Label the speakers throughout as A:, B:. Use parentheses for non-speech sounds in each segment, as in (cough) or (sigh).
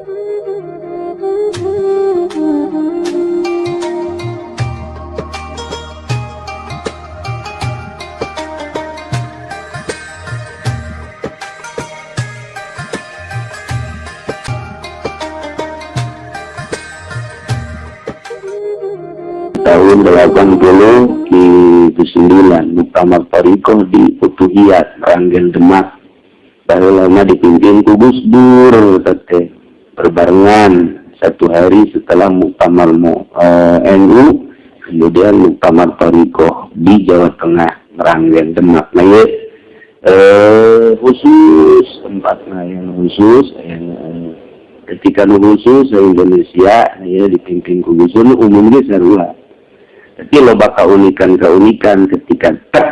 A: tahun 80 di 9 Muktamar Tarikoh di Utuhiyat Ranggen Demak. Baru lama dipimpin ku Gus Dur tete berbarengan satu hari setelah Muktamar uh, eh, NU kemudian Muktamar Tarikoh di Jawa Tengah Ranggen Demak nah ya eh, khusus tempatnya yang khusus yang eh, ketika khusus Indonesia ya dipimpin Dur umumnya serulah. Tapi loba keunikan-keunikan ketika tak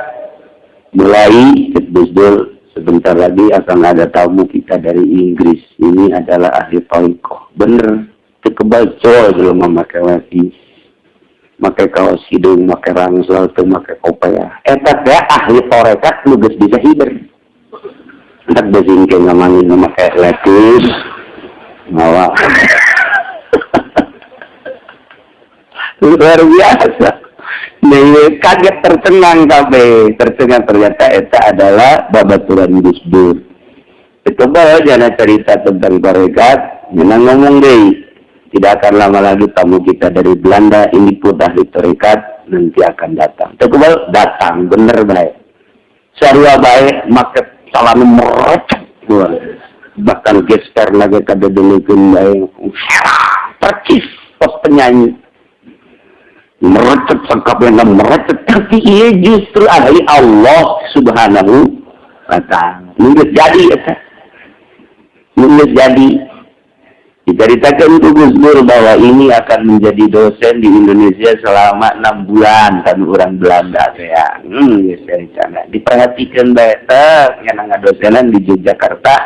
A: mulai Gus sebentar lagi akan ada tamu kita dari Inggris. Ini adalah ahli toiko. Bener, kebal cowok belum memakai lagi. Makai kaos hidung, makai rangsel, tuh makai kopaya. Etak ya ahli torekat lugas bisa hiber. Entak besingke ngamangin memakai letus. Mawa. (laughs) luar biasa kaget tercengang kabe tercengang ternyata eta adalah babaturan Gus Dur coba jangan cerita tentang tarekat jangan ngomong deh tidak akan lama lagi tamu kita dari Belanda ini pun ahli tarekat nanti akan datang. Coba datang bener baik. Syariah baik maka salam merecet bahkan gesper lagi kada dulu baik percis pos penyanyi merecet sangkap yang merecet. Tapi ia justru ahli Allah subhanahu wa ta'ala. Mungkin jadi ya mungkin jadi. Diceritakan itu Gus Dur bahwa ini akan menjadi dosen di Indonesia selama enam bulan kan orang Belanda ya. Hmm ya diperhatikan baik yang dosenan di Yogyakarta.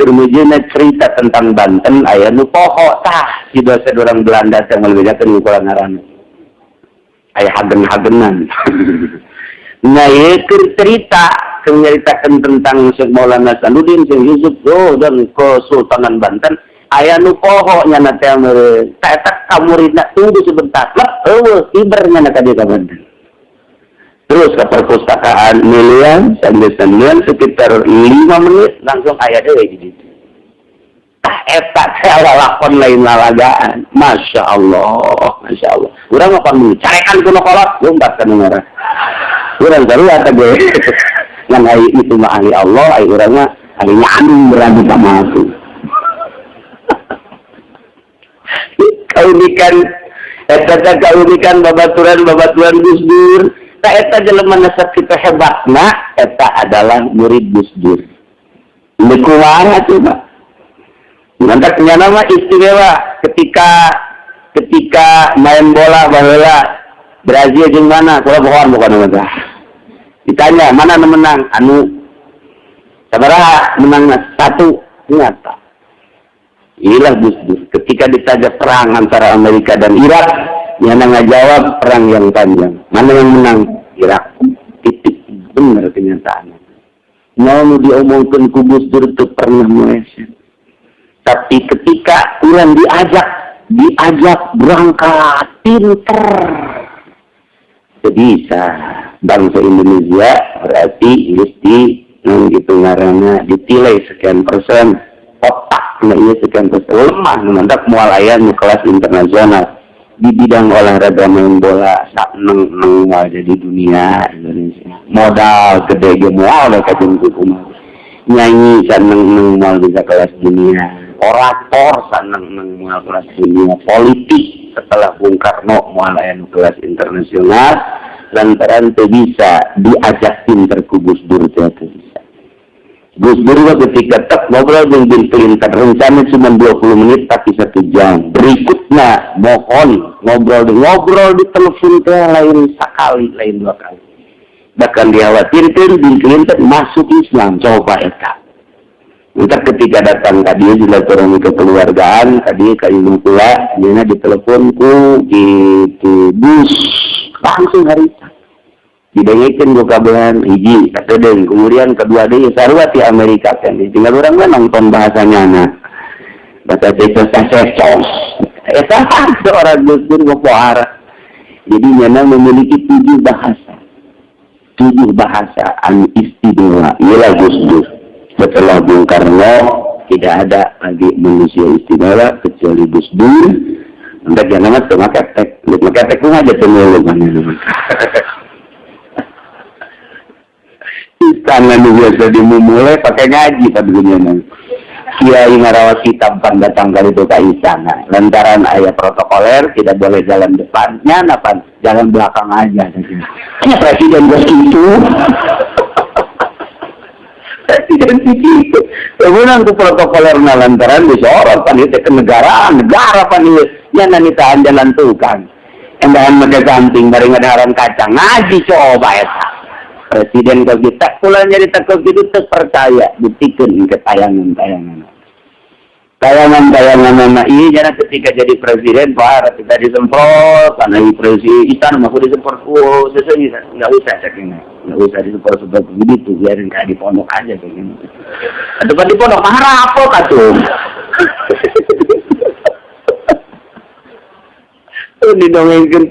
A: Kemudian cerita tentang Banten ayah nu pohok tah si dosen orang Belanda yang melebihkan ukuran ngaran ayah hagen-hagenan. (laughs) Nah ya cerita menceritakan tentang Syekh Maulana Sanudin Syekh Yusuf oh, dan Kesultanan Banten. Ayah nu pohoknya amere tak tak kamu rina tunggu sebentar. Lah oh ibarnya nak dia Banten. Terus ke perpustakaan milian sambil sambil sekitar lima menit langsung ayah deh gitu tah eta saya lakon lain lalagaan Masya Allah Masya Allah. Kurang apa nih carekan kuno kolot lumpat kan merah. Kurang baru ada gue. (laughs) Yang ahli itu mah ahli Allah ahli orangnya ahli nyandung berani sama aku (laughs) kaunikan eta kaunikan babaturan babaturan Gus Dur. Tak eta jelema nasab kita hebat nah eta adalah murid Gus Dur. Ini kumaha coba Nanti nama istimewa ketika ketika main bola bahwa Brazil di mana? Kalau bukan bukan nama Ditanya mana menang? Anu sabaraha menang satu nyata. Inilah Gus Dur. Ketika ditanya perang antara Amerika dan Irak, yang jawab perang yang panjang. Mana yang menang? Irak. Titik benar kenyataannya. Mau diomongkan kubus Dur itu pernah meleset tapi ketika Ulan diajak, diajak berangkat pinter. Bisa bangsa Indonesia berarti mesti nang gitu ngarana ditilai sekian persen otak nah iya sekian persen lemah mantap mualayan kelas internasional. Di bidang olahraga main bola sak neng neng jadi dunia Indonesia. Modal gede ge mual da kajeng nyanyi sak neng neng bisa kelas dunia orator sanang nang mual kelas dunia politik setelah Bung Karno mual kelas internasional lantaran itu bisa diajak pinter ku Gus Dur bisa. Gus Dur ketika tak ngobrol dengan Bill Clinton rencana cuma 20 menit tapi satu jam. Berikutnya mohon ngobrol di ngobrol di telepon ke lain sekali lain dua kali. Bahkan dikhawatirkan Bill Clinton masuk Islam. Coba eta Entah ketika datang tadi silaturahmi kekeluargaan tadi kayu pula dia diteleponku gitu bus langsung hari didengekin gue kabaran hiji kata deng kemudian kedua dia sarwa di Amerika kan tinggal orang kan nonton bahasanya nah bahasa Desa secos. Eta seorang Gus Dur Pohara. Jadi Nyana memiliki tujuh bahasa. Tujuh bahasa an istimewa. Ialah Gus Dur. Setelah Bung Karno, tidak ada lagi manusia istimewa kecuali Gus Dur. Entah jangan nama sama ketek. Lu ketek pun aja temui mana Istana biasa dimulai pakai ngaji pada dunia Kiai ngarawat kitab datang kali itu istana. Lantaran ayah protokoler tidak boleh jalan depannya, napa jalan belakang aja. Hanya presiden bos itu. Presiden itu. Kemudian ke protokoler na lantaran disorot pan itu ke negara, pan itu. Nanti tahan jalan tukang. Endahan mereka bareng ada haram kacang. Ngaji coba ya presiden kau kita pulang jadi takut itu terpercaya buktikan ke tayangan-tayangan tayangan-tayangan anak ini jangan ketika jadi presiden pak kita disemprot karena presiden istana mau disemprot oh sesuai nggak usah ceknya nggak usah disemprot seperti begitu biarin kayak di pondok aja gitu atau di pondok marah apa kacung (laughs) itu didongengin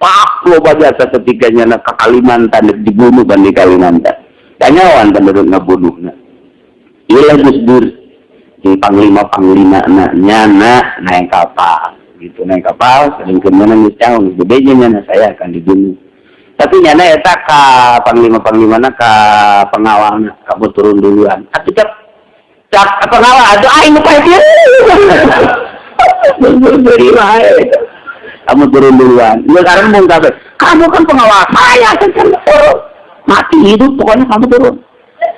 A: Pak lo jasa ketika nyana ke Kalimantan dibunuh kan di Kalimantan. Kanyawan penduduk ngebunuhnya. Iya Gus Dur. Di panglima panglima nak nyana naik kapal. Gitu naik kapal sering ke mana misalnya bedanya nyana saya akan dibunuh tapi nyana ya tak ke panglima panglima nak ke pengawal kamu turun duluan atau cap cap pengawal ah ini dia beri kamu turun duluan. Ya karena mau kafe. Kamu kan pengawas saya, kan. Mati hidup, pokoknya kamu turun.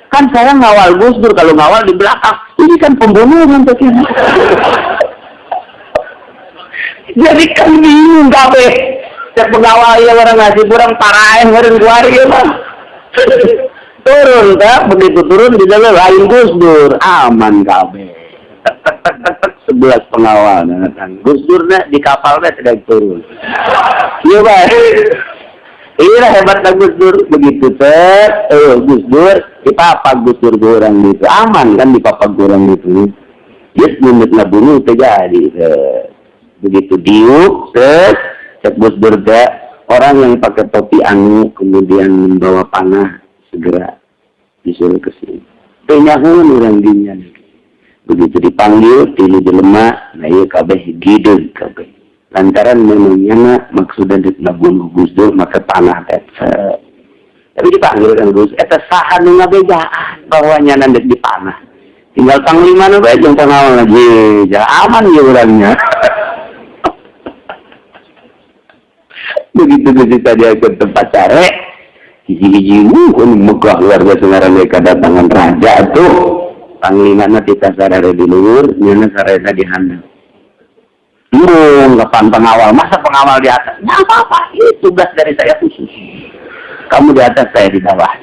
A: Kan saya ngawal Gus Dur, kalau ngawal di belakang. Ini kan pembunuhan ini. Jadi kan bingung kafe. Cek pengawal ya orang ngasih kurang parahin, orang keluar ya mah. (laughs) turun, tak? Begitu turun di dalam lain Gus Dur. Aman kafe. (laughs) sebelas pengawal datang. Gus Durnya di kapalnya sedang turun. (laughs) Iya pak. Inilah hebatnya Gus Dur begitu ter, eh Gus Dur di papa Gus Dur orang itu aman kan di papa orang itu. Yes menit bunuh terjadi. Begitu diuk, cek Gus Dur orang yang pakai topi anu kemudian membawa panah segera disuruh ke sini. Penyahun orang dinya begitu dipanggil tilu jelema nah iya kabeh gidul kabeh. Lantaran memangnya maksudnya bunuh Gus Dur maka panah teh tapi dipanggil kan Gus eta saha nu ngabejaan bahwa nyana di dipanah tinggal panglima nu bae jeung lagi. Ya aman ya orangnya (laughs) begitu begitu dia ke tempat cari hiji-hiji uh, megah luar biasa ngaran kedatangan raja tuh. Panglima na kita sarere di luhur nyana sarere di handap turun kapan pengawal masa pengawal di atas? Nggak apa-apa ini tugas dari saya khusus. Kamu di atas saya di bawah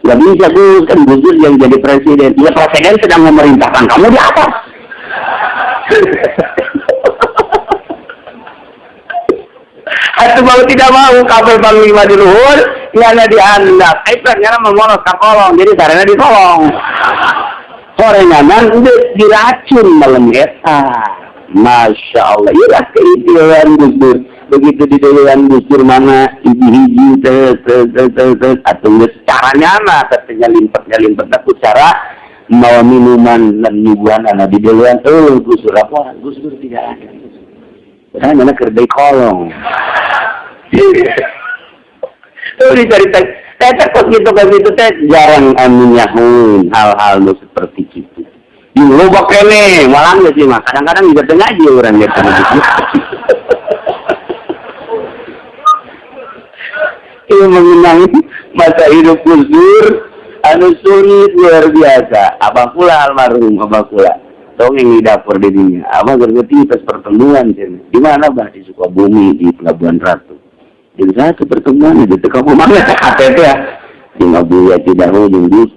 A: nggak bisa Gus kan Gus yang jadi presiden. Ya presiden sedang memerintahkan kamu di atas (laughs) Atau mau tidak mau kabel panglima di luhur, nyana di handap. Eh, nyana memonos kakolong, jadi sarana ditolong korenganan udah diracun malam eta Masya Allah. Iya keidean Gus begitu di dewan Gus mana hiji-hiji atau caranya mah katanya limpatnya limpet. Aku cara mau minuman dan nyuguhan anak di dewan oh Gus apa? Gus Dur tidak ada saya kerja kolong Tuh dicari saya takut gitu kan gitu teh jarang anunya hal-hal seperti itu. Di lubak kene, malah nggak sih mah. Kadang-kadang juga tengah aja orang gitu. (laughs) Ini mengenang masa hidup kusur, anu sulit luar biasa. Apa pula almarhum, apa pula. Dongeng di dapur di dunia. Apa ngerti pas pertemuan Di mana bah di Sukabumi di Pelabuhan Ratu jadi satu pertemuan itu kamu mana KTP ya tinggal buaya tidak hujung Gus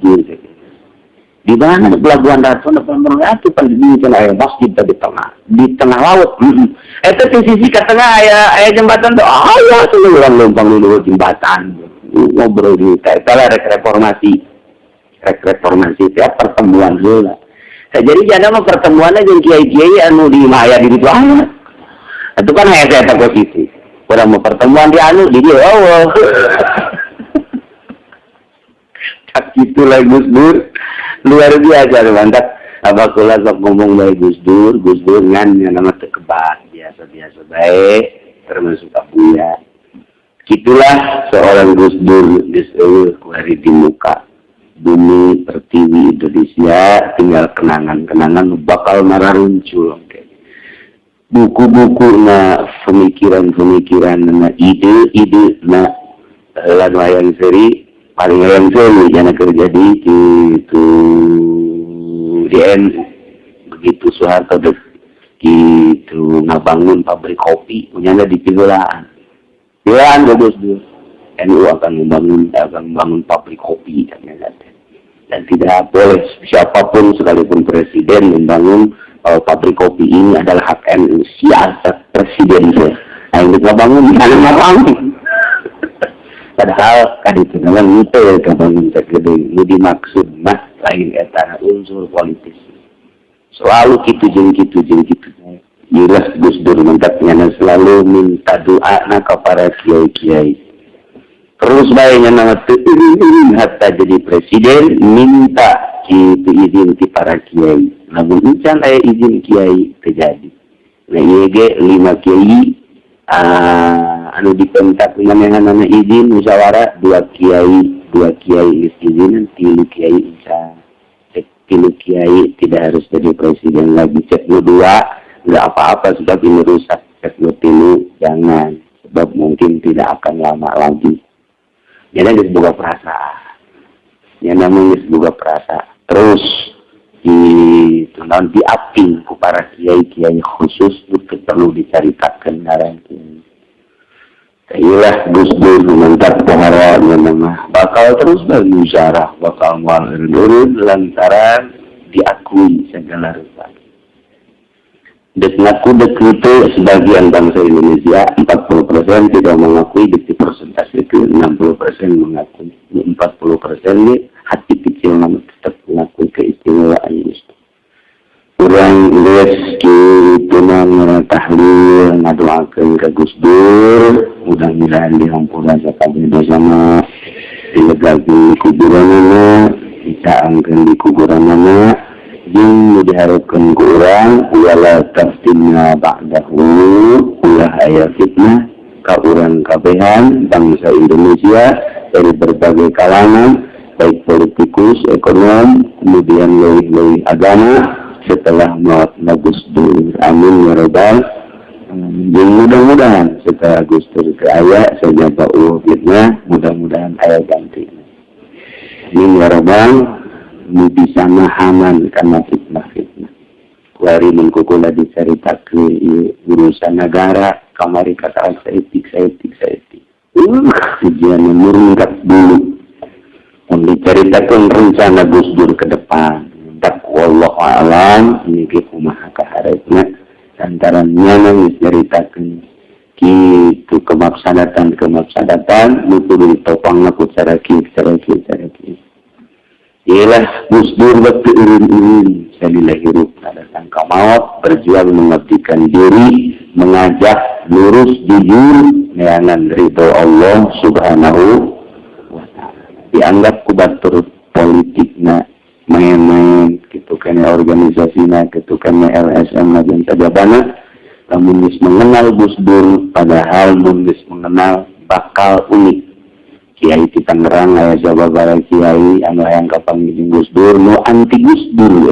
A: di mana pelabuhan Ratu pelabuhan Ratu kan air masjid di tengah di tengah laut itu di sisi ke tengah ayah ayah jembatan tuh oh ya tuh orang lumpang dulu jembatan ngobrol di kayak reformasi rek reformasi tiap pertemuan dulu Nah, jadi jangan mau pertemuan aja kiai-kiai anu di Maya di itu aja. Itu kan hanya saya takut itu. Orang mau pertemuan di anu di dia oh. (laughs) tak itulah Gus Dur luar biasa mantap apa kula sok ngomong baik Gus Dur Gus Dur ngan nama tekebak biasa biasa baik termasuk ya Itulah seorang Gus Dur di hari di muka bumi pertiwi Indonesia tinggal kenangan-kenangan bakal marah muncul buku-buku na pemikiran-pemikiran na ide-ide na lan wayang seri paling wayang seri jangan kerja di itu di begitu Soeharto gitu ngabangun pabrik kopi punya di Pigolaan. Pigolaan bagus dulu. NU akan membangun akan membangun pabrik kopi dan dan tidak boleh siapa pun sekalipun presiden membangun uh, pabrik kopi ini adalah hak NU siasat presiden saya nah yang kita bangun jangan ngabangun padahal kan itu memang itu ya kebangun segede ini dimaksud mah lain etana unsur politis. Selalu gitu jeng gitu jeng gitu jelas Gus Dur mantapnya selalu minta doa nak kepada kiai-kiai terus baiknya nama hatta jadi presiden minta kita izin ke para kiai. Namun incan ayah izin kiai terjadi. Nah iya lima kiai uh, anu dengan yang nama izin musyawarah dua kiai dua kiai izin tilu kiai insya tilu kiai tidak harus jadi presiden lagi. Cek dua nggak apa-apa sebab ini rusak. Cek tilu jangan. Sebab mungkin tidak akan lama lagi jadi disebut perasaan yang namanya disebut perasaan terus di non diaping ku para kiai kiai khusus itu perlu diceritakan ini Kailah Gus Dur mantap pohara nama bakal terus bermusyawarah bakal mual lantaran diakui segala rupa Dek ngaku itu sebagian bangsa Indonesia 40% tidak mengakui dek persentase itu 60% mengakui 40% ini hati kecil namun tetap mengakui keistimewaan itu kurang lihat gitu nama tahlil ngadoakan ke Gus Dur mudah-mudahan dihampura sekali bersama. Dilegasi kuburan mana kita angkat di kuburan mana Jing diharapkan kurang wala taftina ba'dahu ulah ayat fitnah ka orang kabehan bangsa Indonesia dari berbagai kalangan baik politikus, ekonom, kemudian lebih-lebih agama setelah maut Gus Dur. Amin ya Rabbal. dan mudah-mudahan setelah Gus Dur ke ayat saya jawab fitnah, mudah-mudahan ayat ganti. Amin ya Rabbal. Nu bisa mahaman karena fitnah-fitnah. Kuari mengkukula diceritakan urusan negara, kamari kata seetik, seetik, seetik. Uh, tujuan murungkat dulu. Yang diceritakan rencana Gus Dur ke depan. Tak wallah alam, ini kumaha kaharetnya. Antara nyanang diceritakan gitu kemaksadatan kemaksadatan nutur ditopang aku cara kiri cara kiri cara kiri ialah Gus Dur waktu irin-irin salilah hirup ada sangka maut berjuang mengabdikan diri mengajak lurus jujur neangan ridho Allah subhanahu wa ta'ala. Dianggap kubatur politiknya main-main gitu kan organisasinya gitu kan LSM dan sajabana namun mengenal Gus Dur padahal Gus mengenal bakal unik Kiai Tangerang ayah Jawa Barat Kiai anu yang kapan Gus Dur nu anti Gus Dur ya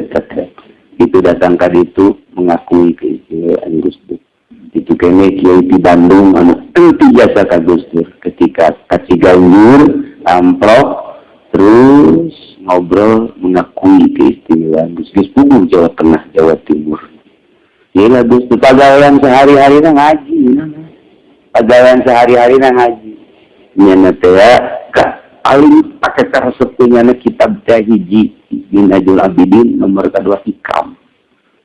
A: itu datang ke itu mengakui keistimewaan Gus Dur. Itu kene Kiai di Bandung anu anti jasa ke Gus Dur. Ketika kasih ganggur amplop terus ngobrol mengakui keistimewaan Gus Gus Pugu Jawa Tengah Jawa Timur. Gila Gus Dur pegawaian sehari-hari ngaji pegawaian sehari-hari ngaji nyana teh paling pakai cara sepunya kitab teh hiji Minajul Abidin nomor kedua hikam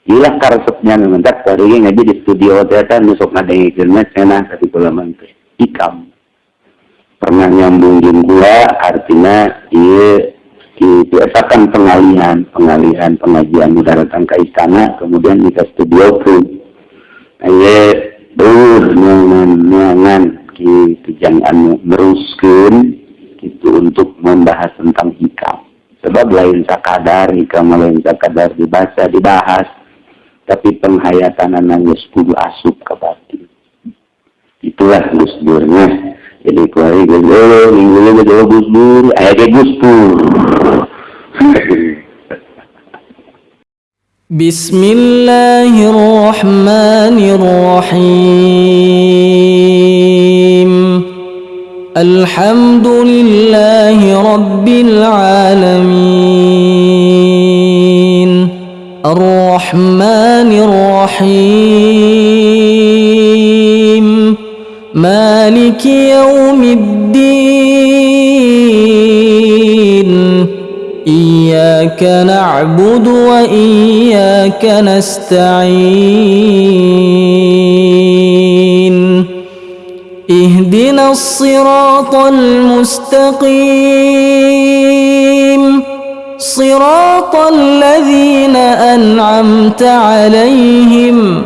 A: Ilah karesepnya mentak dari ngaji di studio ternyata nusuk ngadengikeun mah cenah tapi kula teh hikam pernah nyambung jeung artinya ieu esakan pengalihan, pengalihan pengajian udah datang ke istana, kemudian kita studio pun. Ayo, dur, nyangan, nyangan, lagi kejang anu meruskan itu untuk membahas tentang hikam. Sebab lain sakadar hikam lain sakadar dibaca dibahas. Tapi penghayatan anaknya sepuluh asup ke batin itulah Gus jadi kuari Gus Dur minggu ini gue Gus Dur ayahnya Gus
B: Bismillahirrahmanirrahim. الحمد لله رب العالمين. الرحمن الرحيم. مالك يوم الدين. إياك نعبد وإياك نستعين. اهدنا الصراط المستقيم. صراط الذين أنعمت عليهم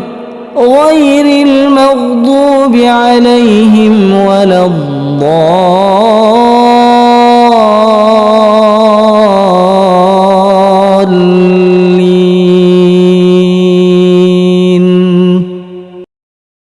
B: غير المغضوب عليهم ولا الضالين.